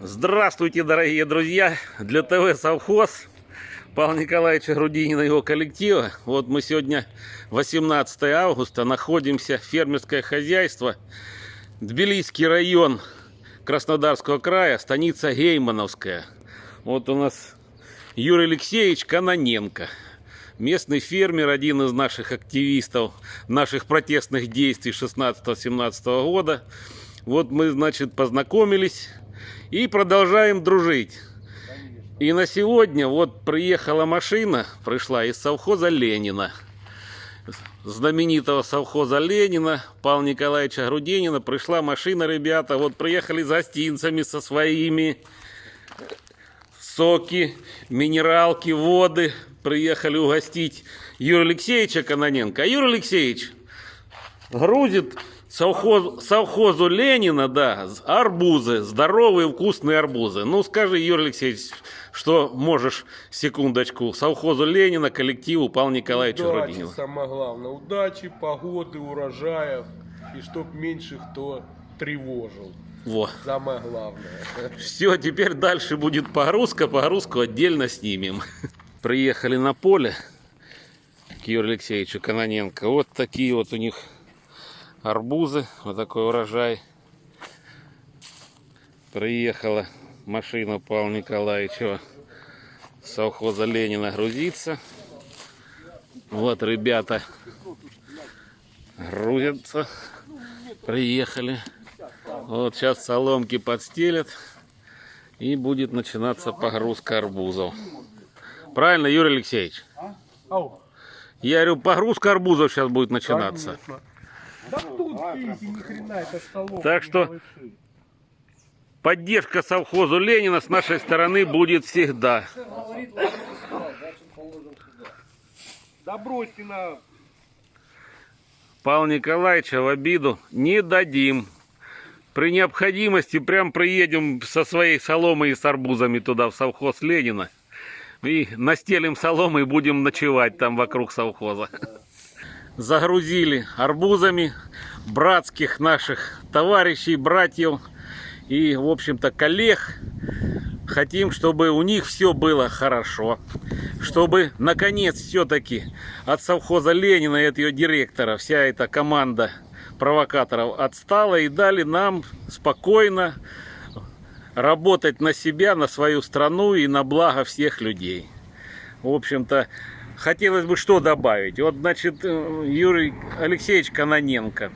Здравствуйте, дорогие друзья! Для ТВ «Совхоз» Павла Николаевича Грудинина и его коллектива. Вот мы сегодня 18 августа, находимся, фермерское хозяйство, Тбилисский район Краснодарского края, станица Геймановская. Вот у нас Юрий Алексеевич Каноненко. Местный фермер, один из наших активистов, наших протестных действий 16-17 года. Вот мы, значит, познакомились и продолжаем дружить. И на сегодня вот приехала машина, пришла из совхоза Ленина. Знаменитого совхоза Ленина, Павла Николаевича Грудинина. Пришла машина, ребята, вот приехали с гостинцами со своими. Соки, минералки, воды. Приехали угостить Юрия Алексеевича Каноненко. А Юрий Алексеевич грузит совхоз, совхозу Ленина, да, арбузы, здоровые вкусные арбузы. Ну скажи, Юрий Алексеевич, что можешь, секундочку, совхозу Ленина, коллективу Павла Николаевича Удачи, Грудинина. самое главное. Удачи, погоды, урожаев. И чтоб меньше кто тревожил. Во. Самое главное. Все, теперь дальше будет погрузка, погрузку отдельно снимем. Приехали на поле к Юрию Алексеевичу Каноненко. Вот такие вот у них арбузы, вот такой урожай. Приехала машина Павла Николаевича с совхоза Ленина грузиться. Вот ребята грузятся. Приехали. Вот сейчас соломки подстелят. И будет начинаться погрузка арбузов. Правильно, Юрий Алексеевич? Ау. Я говорю, погрузка арбузов сейчас будет начинаться. Конечно. Да тут, видите, ни хрена, это столов. Так что- Поддержка совхозу Ленина с нашей стороны будет всегда. Да бросьте на... Павла Николаевича в обиду не дадим. При необходимости прям приедем со своей соломой и с арбузами туда, в совхоз Ленина. И настелим соломы и будем ночевать там вокруг совхоза. Загрузили арбузами братских наших товарищей, братьев и, в общем-то, коллег. Хотим, чтобы у них все было хорошо. Чтобы, наконец, все-таки от совхоза Ленина и от ее директора вся эта команда провокаторов отстала и дали нам спокойно работать на себя, на свою страну и на благо всех людей. В общем-то, хотелось бы что добавить. Вот, значит, э, Юрий Алексеевич Каноненко.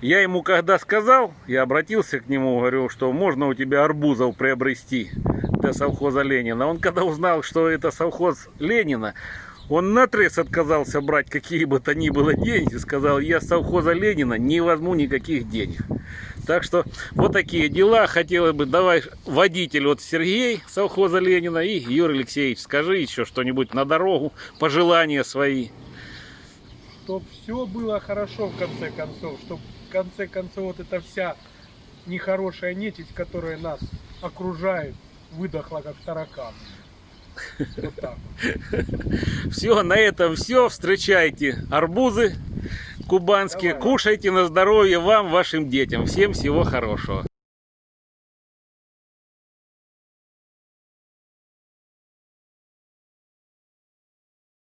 Я ему когда сказал, я обратился к нему, говорю, что можно у тебя арбузов приобрести для совхоза Ленина. Он когда узнал, что это совхоз Ленина, он наотрез отказался брать какие бы то ни было деньги. Сказал, я с совхоза Ленина не возьму никаких денег. Так что вот такие дела. Хотелось бы, давай, водитель вот Сергей совхоза Ленина и Юрий Алексеевич, скажи еще что-нибудь на дорогу, пожелания свои. Чтоб все было хорошо в конце концов. Чтоб в конце концов вот эта вся нехорошая нечисть, которая нас окружает, выдохла как таракан. Вот так. Все, на этом все. Встречайте арбузы кубанские. Кушайте на здоровье вам, вашим детям. Всем всего хорошего.